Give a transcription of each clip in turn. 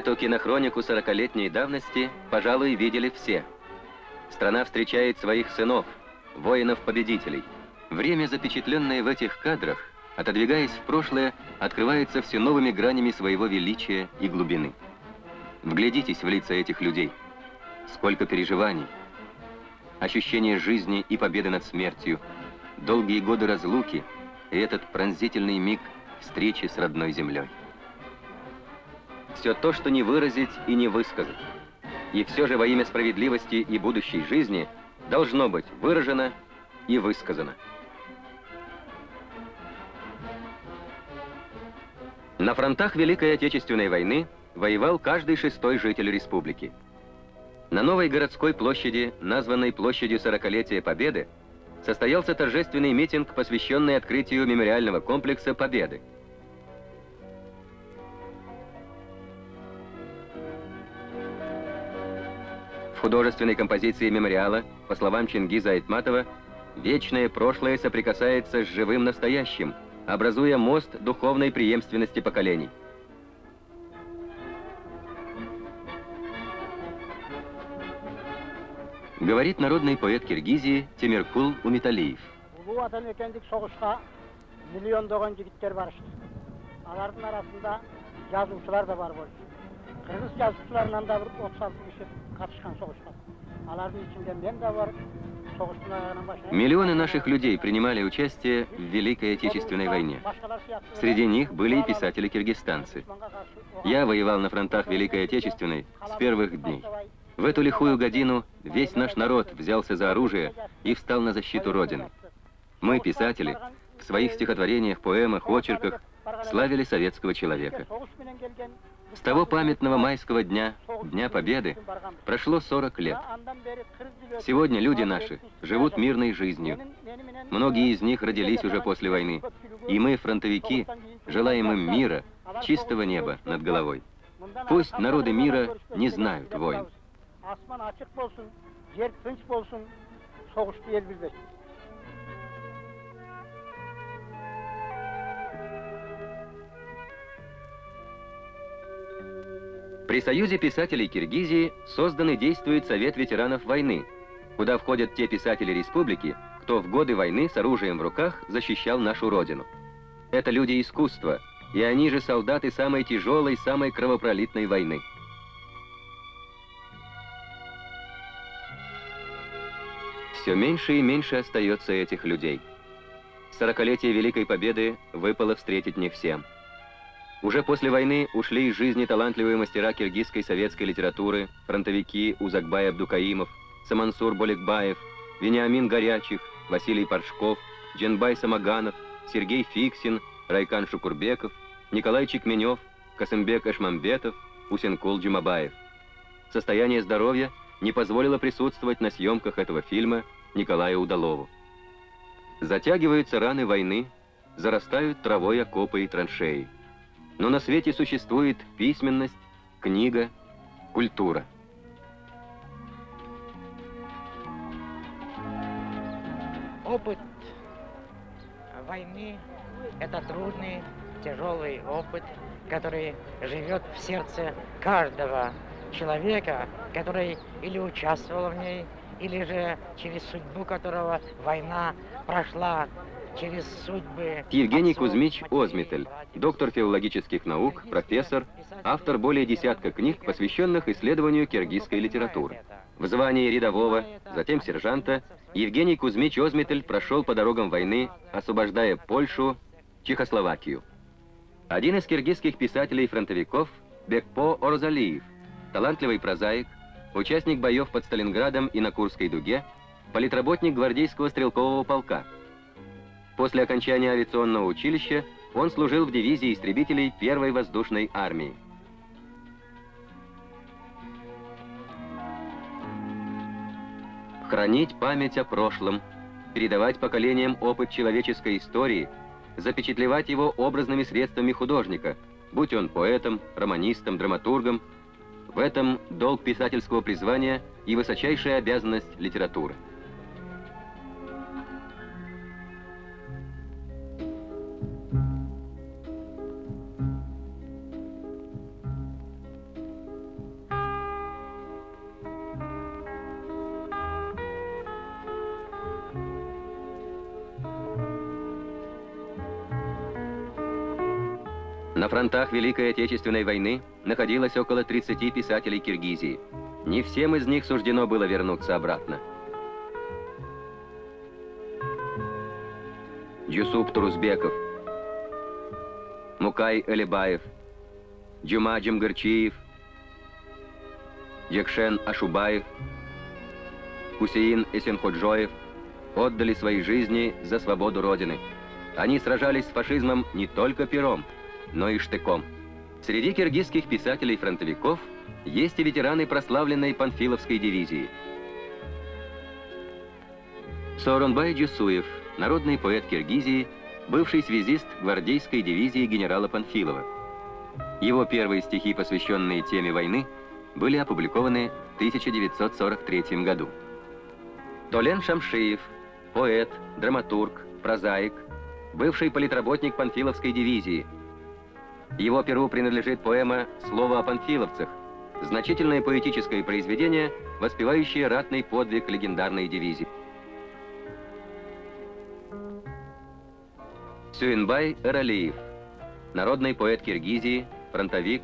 Эту кинохронику сорокалетней давности, пожалуй, видели все. Страна встречает своих сынов, воинов-победителей. Время, запечатленное в этих кадрах, отодвигаясь в прошлое, открывается все новыми гранями своего величия и глубины. Вглядитесь в лица этих людей. Сколько переживаний, ощущение жизни и победы над смертью, долгие годы разлуки и этот пронзительный миг встречи с родной землей все то, что не выразить и не высказать. И все же во имя справедливости и будущей жизни должно быть выражено и высказано. На фронтах Великой Отечественной войны воевал каждый шестой житель республики. На новой городской площади, названной площадью Сорокалетия Победы, состоялся торжественный митинг, посвященный открытию мемориального комплекса Победы – В художественной композиции мемориала, по словам Чингиза Айтматова, вечное прошлое соприкасается с живым настоящим, образуя мост духовной преемственности поколений. Говорит народный поэт Киргизии Темиркул Умиталиев. миллиондогон алардын арасында жазуучулар да бар болчу кыргыз жазуучуларынан да бир отуз алты киши Миллионы наших людей принимали участие в Великой Отечественной войне. Среди них были и писатели-киргизстанцы. Я воевал на фронтах Великой Отечественной с первых дней. В эту лихую годину весь наш народ взялся за оружие и встал на защиту Родины. Мы, писатели, в своих стихотворениях, поэмах, очерках славили советского человека. С того памятного майского дня, Дня Победы, прошло 40 лет. Сегодня люди наши живут мирной жизнью. Многие из них родились уже после войны. И мы, фронтовики, желаем им мира, чистого неба над головой. Пусть народы мира не знают войн. При Союзе писателей Киргизии создан и действует Совет ветеранов войны, куда входят те писатели республики, кто в годы войны с оружием в руках защищал нашу родину. Это люди искусства, и они же солдаты самой тяжелой, самой кровопролитной войны. Все меньше и меньше остается этих людей. Сорокалетие Великой Победы выпало встретить не всем. Уже после войны ушли из жизни талантливые мастера киргизской советской литературы, фронтовики Узакбай Абдукаимов, Самансур Боликбаев, Вениамин Горячих, Василий Паршков, Дженбай Самаганов, Сергей Фиксин, Райкан Шукурбеков, Николай Чекменев, Касымбек Эшмамбетов, Усенкул Джумабаев. Состояние здоровья не позволило присутствовать на съемках этого фильма Николаю Удалову. Затягиваются раны войны, зарастают травой окопы и траншеи. Но на свете существует письменность, книга, культура. Опыт войны – это трудный, тяжелый опыт, который живет в сердце каждого человека, который или участвовал в ней, или же через судьбу которого война прошла. Евгений Кузьмич Озмитель, доктор филологических наук, профессор, автор более десятка книг, посвященных исследованию киргизской литературы. В звании рядового, затем сержанта, Евгений Кузьмич Озмитель прошел по дорогам войны, освобождая Польшу, Чехословакию. Один из киргизских писателей-фронтовиков Бекпо Орзалиев, талантливый прозаик, участник боев под Сталинградом и на Курской дуге, политработник гвардейского стрелкового полка – После окончания авиационного училища он служил в дивизии истребителей первой воздушной армии. Хранить память о прошлом, передавать поколениям опыт человеческой истории, запечатлевать его образными средствами художника, будь он поэтом, романистом, драматургом, в этом долг писательского призвания и высочайшая обязанность литературы. На фронтах Великой Отечественной войны находилось около 30 писателей Киргизии. Не всем из них суждено было вернуться обратно. Джусуп Турузбеков, Мукай Элибаев, Джума Джамгарчиев, Якшен Ашубаев, Хусеин Эсенходжоев отдали свои жизни за свободу Родины. Они сражались с фашизмом не только пером, но и штыком. Среди киргизских писателей-фронтовиков есть и ветераны прославленной Панфиловской дивизии. Сооронбай Джусуев, народный поэт Киргизии, бывший связист гвардейской дивизии генерала Панфилова. Его первые стихи, посвященные теме войны, были опубликованы в 1943 году. Толен Шамшиев, поэт, драматург, прозаик, бывший политработник Панфиловской дивизии – его перу принадлежит поэма «Слово о панфиловцах», значительное поэтическое произведение, воспевающее ратный подвиг легендарной дивизии. Сюинбай Эралиев, народный поэт Киргизии, фронтовик,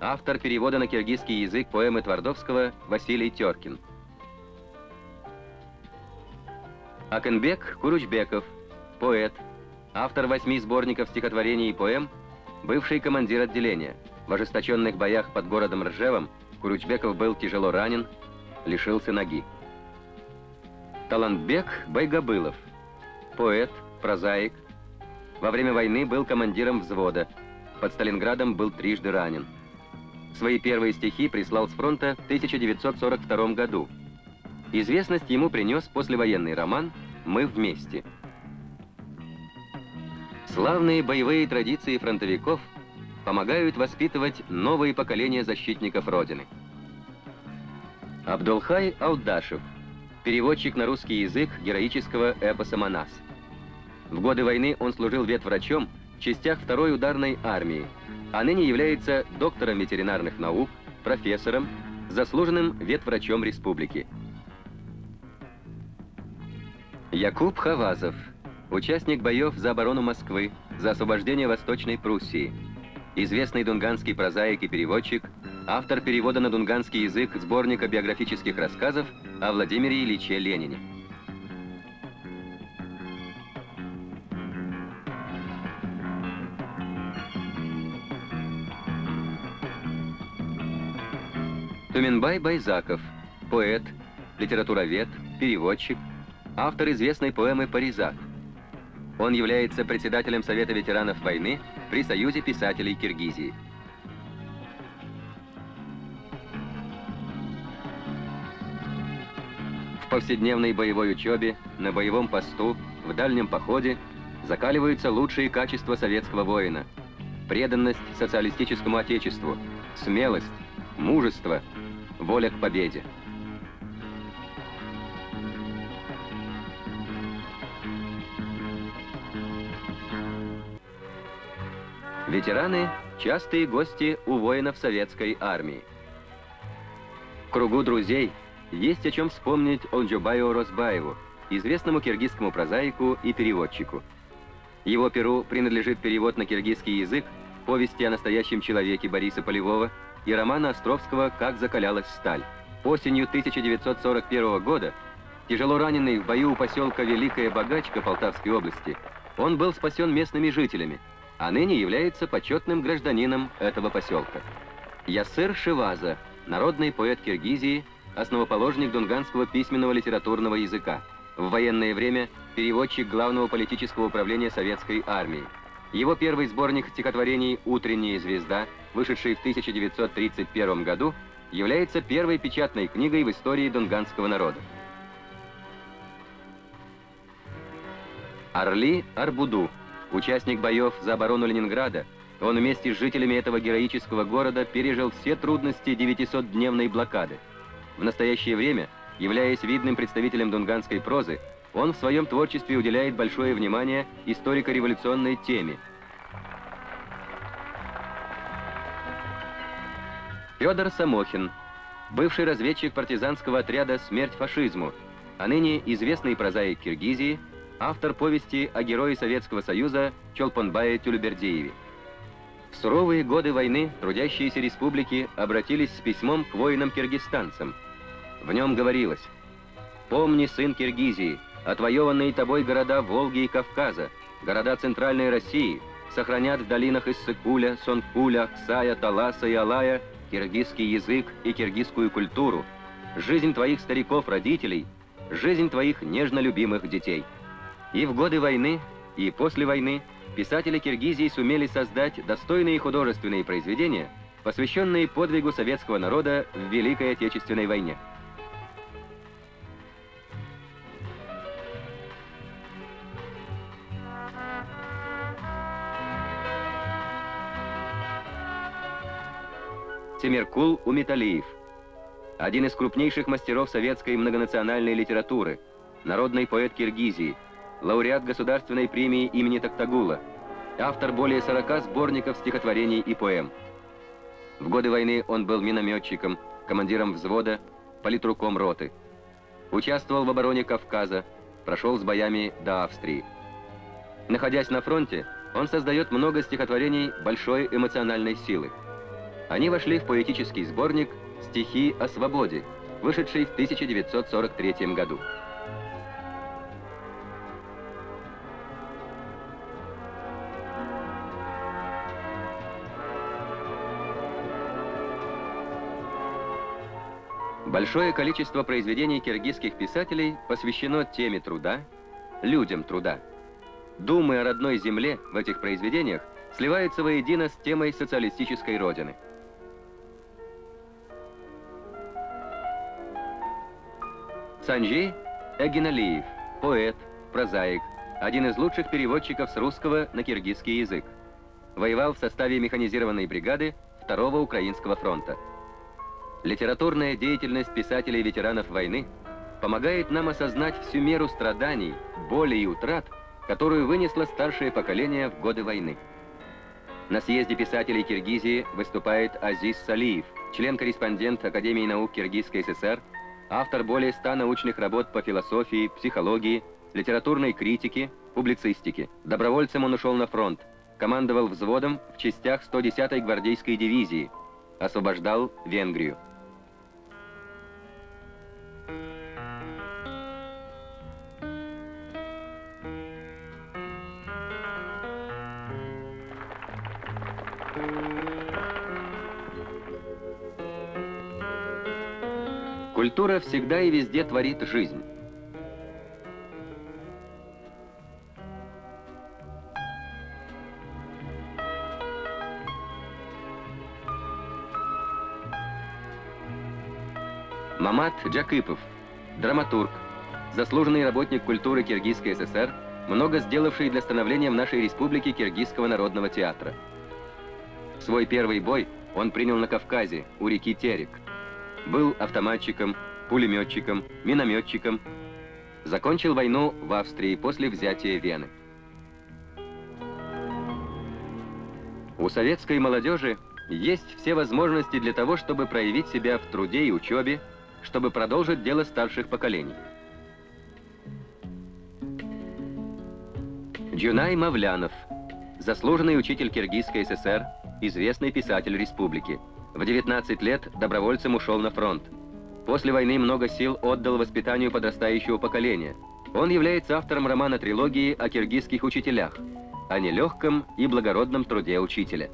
автор перевода на киргизский язык поэмы Твардовского Василий Теркин. Акенбек Куручбеков, поэт, автор восьми сборников стихотворений и поэм Бывший командир отделения. В ожесточенных боях под городом Ржевом Куручбеков был тяжело ранен, лишился ноги. Талантбек Байгобылов. Поэт, прозаик. Во время войны был командиром взвода. Под Сталинградом был трижды ранен. Свои первые стихи прислал с фронта в 1942 году. Известность ему принес послевоенный роман «Мы вместе». Славные боевые традиции фронтовиков помогают воспитывать новые поколения защитников Родины. Абдулхай Алдашев, переводчик на русский язык героического эпоса «Манас». В годы войны он служил ветврачом в частях второй ударной армии, а ныне является доктором ветеринарных наук, профессором, заслуженным ветврачом республики. Якуб Хавазов – Участник боев за оборону Москвы, за освобождение Восточной Пруссии. Известный дунганский прозаик и переводчик, автор перевода на дунганский язык сборника биографических рассказов о Владимире Ильиче Ленине. Туменбай Байзаков, поэт, литературовед, переводчик, автор известной поэмы «Паризак», он является председателем Совета ветеранов войны при Союзе писателей Киргизии. В повседневной боевой учебе, на боевом посту, в дальнем походе закаливаются лучшие качества советского воина. Преданность социалистическому отечеству, смелость, мужество, воля к победе. Ветераны – частые гости у воинов советской армии. В кругу друзей есть о чем вспомнить Олджубаю Росбаеву, известному киргизскому прозаику и переводчику. Его перу принадлежит перевод на киргизский язык повести о настоящем человеке Бориса Полевого и романа Островского «Как закалялась сталь». Осенью 1941 года, тяжело раненый в бою у поселка Великая Богачка Полтавской области, он был спасен местными жителями – а ныне является почетным гражданином этого поселка. Ясыр Шиваза, народный поэт Киргизии, основоположник дунганского письменного литературного языка. В военное время переводчик главного политического управления советской армии. Его первый сборник стихотворений «Утренняя звезда», вышедший в 1931 году, является первой печатной книгой в истории дунганского народа. Орли Арбуду Участник боев за оборону Ленинграда, он вместе с жителями этого героического города пережил все трудности 900-дневной блокады. В настоящее время, являясь видным представителем дунганской прозы, он в своем творчестве уделяет большое внимание историко-революционной теме. Федор Самохин, бывший разведчик партизанского отряда «Смерть фашизму», а ныне известный прозаик Киргизии – автор повести о герое Советского Союза Чолпанбае Тюльбердееве. В суровые годы войны трудящиеся республики обратились с письмом к воинам-киргизстанцам. В нем говорилось «Помни, сын Киргизии, отвоеванные тобой города Волги и Кавказа, города Центральной России, сохранят в долинах Иссыкуля, Сонкуля, Аксая, Таласа и Алая киргизский язык и киргизскую культуру, жизнь твоих стариков-родителей, жизнь твоих нежно любимых детей». И в годы войны, и после войны писатели Киргизии сумели создать достойные художественные произведения, посвященные подвигу советского народа в Великой Отечественной войне. Темиркул Умиталиев, один из крупнейших мастеров советской многонациональной литературы, народный поэт Киргизии – лауреат Государственной премии имени Токтагула, автор более 40 сборников стихотворений и поэм. В годы войны он был минометчиком, командиром взвода, политруком роты. Участвовал в обороне Кавказа, прошел с боями до Австрии. Находясь на фронте, он создает много стихотворений большой эмоциональной силы. Они вошли в поэтический сборник «Стихи о свободе», вышедший в 1943 году. Большое количество произведений киргизских писателей посвящено теме труда, людям труда. Думы о родной земле в этих произведениях сливаются воедино с темой социалистической родины. Санджей Эгиналиев, поэт, прозаик, один из лучших переводчиков с русского на киргизский язык. Воевал в составе механизированной бригады Второго Украинского фронта. Литературная деятельность писателей-ветеранов войны помогает нам осознать всю меру страданий, боли и утрат, которую вынесло старшее поколение в годы войны. На съезде писателей Киргизии выступает Азиз Салиев, член-корреспондент Академии наук Киргизской ССР, автор более ста научных работ по философии, психологии, литературной критике, публицистике. Добровольцем он ушел на фронт, командовал взводом в частях 110-й гвардейской дивизии, освобождал Венгрию. Культура всегда и везде творит жизнь. Мамат Джакипов, драматург, заслуженный работник культуры Киргизской ССР, много сделавший для становления в нашей республике Киргизского народного театра. Свой первый бой он принял на Кавказе, у реки Терек. Был автоматчиком, пулеметчиком, минометчиком. Закончил войну в Австрии после взятия Вены. У советской молодежи есть все возможности для того, чтобы проявить себя в труде и учебе, чтобы продолжить дело старших поколений. Джунай Мавлянов, заслуженный учитель Киргизской ССР, известный писатель республики. В 19 лет добровольцем ушел на фронт. После войны много сил отдал воспитанию подрастающего поколения. Он является автором романа-трилогии о киргизских учителях, о нелегком и благородном труде учителя.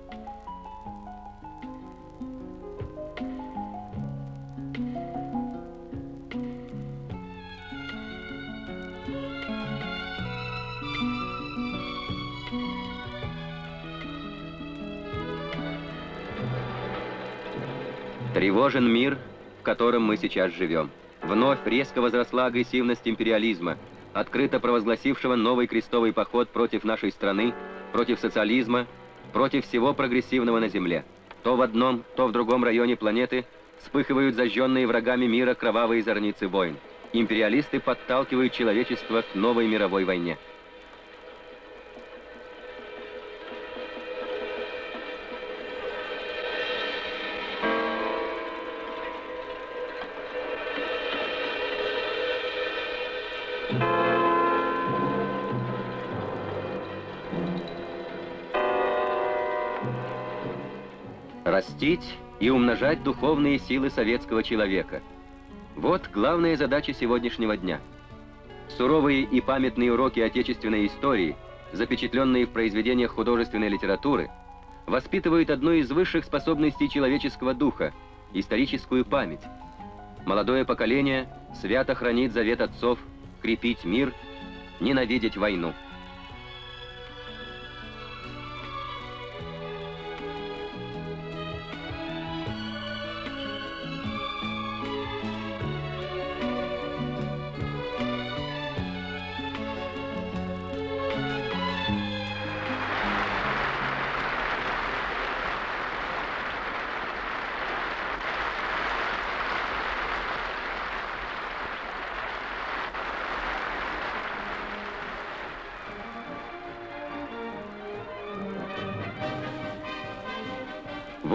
Тревожен мир, в котором мы сейчас живем. Вновь резко возросла агрессивность империализма, открыто провозгласившего новый крестовый поход против нашей страны, против социализма, против всего прогрессивного на Земле. То в одном, то в другом районе планеты вспыхивают зажженные врагами мира кровавые зорницы войн. Империалисты подталкивают человечество к новой мировой войне. Растить и умножать духовные силы советского человека. Вот главная задача сегодняшнего дня. Суровые и памятные уроки отечественной истории, запечатленные в произведениях художественной литературы, воспитывают одну из высших способностей человеческого духа – историческую память. Молодое поколение свято хранит завет отцов крепить мир, ненавидеть войну.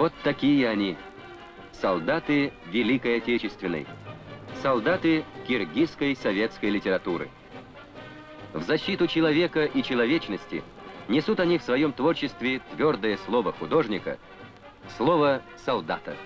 Вот такие они, солдаты Великой Отечественной, солдаты киргизской советской литературы. В защиту человека и человечности несут они в своем творчестве твердое слово художника, слово солдата.